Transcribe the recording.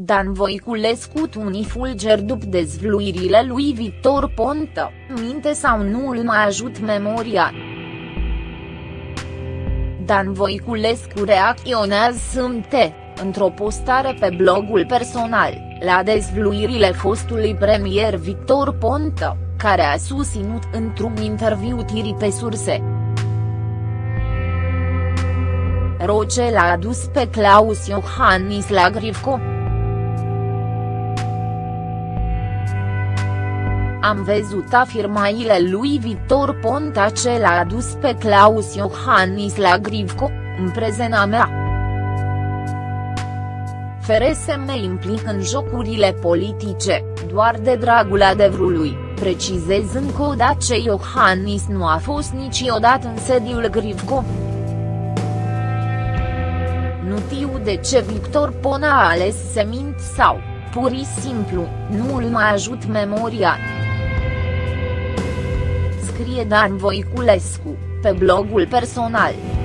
Dan Voiculescu tunii fulger după dezvluirile lui Victor Ponta, minte sau nu îl mai ajut memoria. Dan Voiculescu reacționează sâmbte, într-o postare pe blogul personal, la dezvluirile fostului premier Victor Ponta, care a susținut într-un interviu tiri pe surse. Roce l-a adus pe Claus Iohannis la Grivco. Am văzut afirmațiile lui Victor Ponta ce l-a adus pe Claus Iohannis la Grivco, în prezena mea. FRSM implic în jocurile politice, doar de dragul adevărului, precizez încă o dată ce Iohannis nu a fost niciodată în sediul Grivco. Nu știu de ce Victor Pona a ales să mint sau, pur și simplu, nu îl mai ajut memoria scrie Dan Voiculescu, pe blogul personal.